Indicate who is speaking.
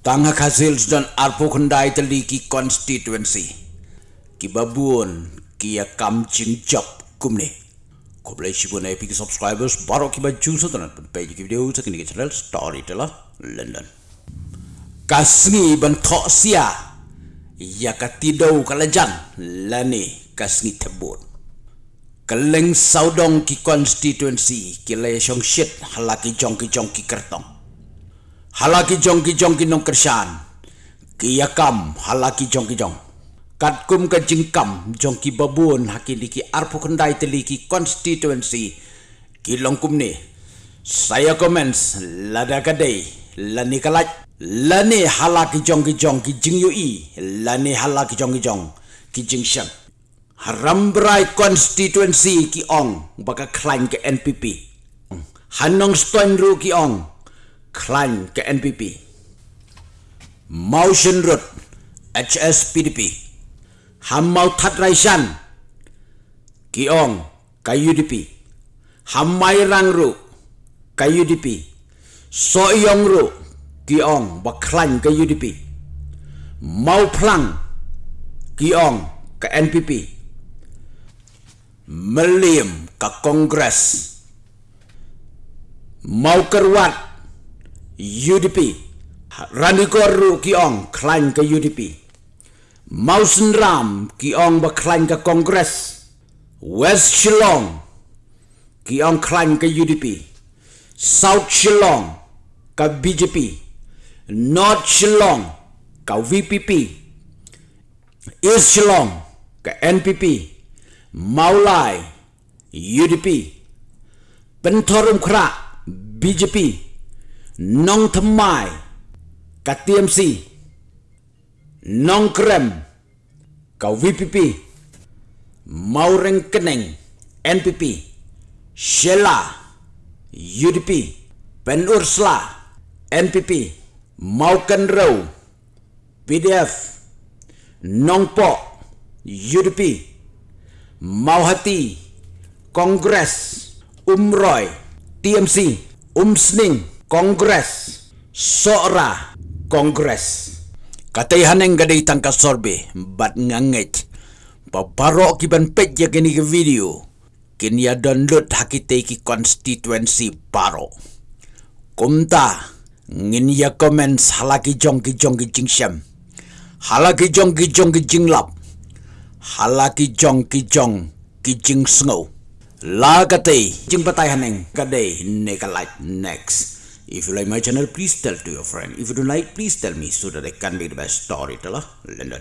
Speaker 1: Tangha Khazils dan Arpo Khandai Tali ki constituency. Ki babuon ki ya kam ching kumne. Ko boleh sibuk na epic subscribers baru ki baju sa tanan page ki video sa kini channel Storyteller London. Kasngi ban thok sia ya katidau kalajan lani kasngi tebut. Keleng saudong ki constituency ki le shit halaki jong ki jong ki kertong halaki jong ki jong ki nong kersan ki yakam halaki jong ki jong. Kat kum ka jingkam jong ki babun haki liki arpu kendai teli ki constituency ki longkum ni. Saya comments lada kadai lani kalaj lani halaki jong ki jong ki jing yui lani halaki jong ki jong ki jing shan haram berai constituency ki ong baka klaim ke NPP hanong stoin ru ki ong Klan ke NPP Motion Road HSPDP Hamau Tat Raisan Kiong ke UDP Hamai Rang Ru ke UDP So Yong Ru Kiong Baklan ke UDP Mau Plang Kiong ke NPP Meliam ke Kongres. Mau Kerwat UDP Rani Koru ki ong klaim ke UDP Mausen Ram ki ong ba klaim ke Kongres. West Shillong ki ong klaim ke UDP South Shillong ke BJP North Shillong ke VPP East Shillong ke NPP Maulai UDP Pentorum Krak BJP nong thmai ka TMC nong krem ka VPP maureng keneng NPP Shela UDP Ben Ursla NPP Maukan Row PDF Nongpo UDP Mauhati Kongres Umroy TMC Umsning Kongres. Sora Kongres. Katay haneng gaday tangka sorbe Bat nganget Paparo kiban pet ya gini ke video. Kini ya download hakite ki constituency paro Kumta Ngin ya comments halaki jong ki jong ki jing syam Halaki jong ki jong ki jing lap Halaki jong ki jong ki jing snow La katay jing patay haneng gaday neka like next If you like my channel, please tell to your friend. If you don't like, please tell me so that I can be the best storyteller. London.